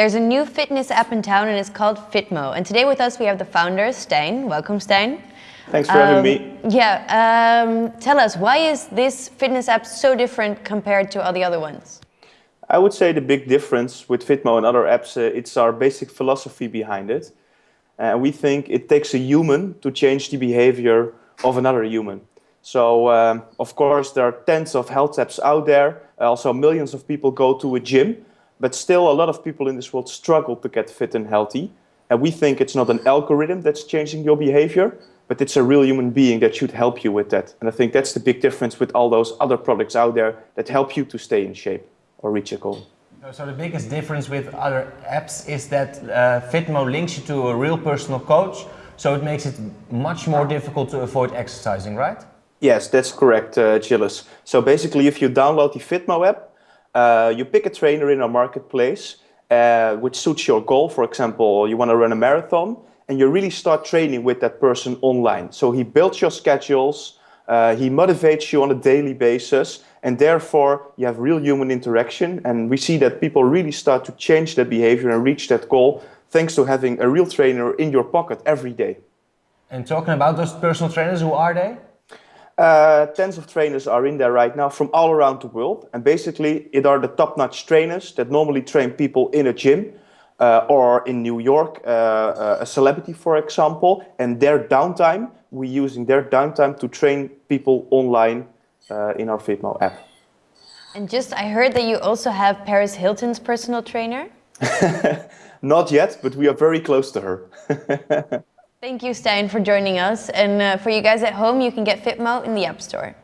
There's a new fitness app in town and it's called Fitmo. And today with us we have the founder, Stijn. Welcome, Stijn. Thanks for um, having me. Yeah, um, tell us, why is this fitness app so different compared to all the other ones? I would say the big difference with Fitmo and other apps, uh, it's our basic philosophy behind it. Uh, we think it takes a human to change the behavior of another human. So, um, of course, there are tens of health apps out there. Also, millions of people go to a gym. But still, a lot of people in this world struggle to get fit and healthy. And we think it's not an algorithm that's changing your behavior, but it's a real human being that should help you with that. And I think that's the big difference with all those other products out there that help you to stay in shape or reach a goal. So the biggest difference with other apps is that uh, Fitmo links you to a real personal coach, so it makes it much more difficult to avoid exercising, right? Yes, that's correct, uh, Gilles. So basically, if you download the Fitmo app, uh, you pick a trainer in our marketplace uh, which suits your goal. For example, you want to run a marathon and you really start training with that person online. So he builds your schedules, uh, he motivates you on a daily basis and therefore you have real human interaction and we see that people really start to change their behavior and reach that goal thanks to having a real trainer in your pocket every day. And talking about those personal trainers, who are they? Uh, tens of trainers are in there right now from all around the world. And basically, it are the top-notch trainers that normally train people in a gym uh, or in New York, uh, uh a celebrity, for example. And their downtime, we're using their downtime to train people online uh, in our Fitmo app. And just, I heard that you also have Paris Hilton's personal trainer? Not yet, but we are very close to her. Thank you, Stijn, for joining us. And uh, for you guys at home, you can get Fitmo in the App Store.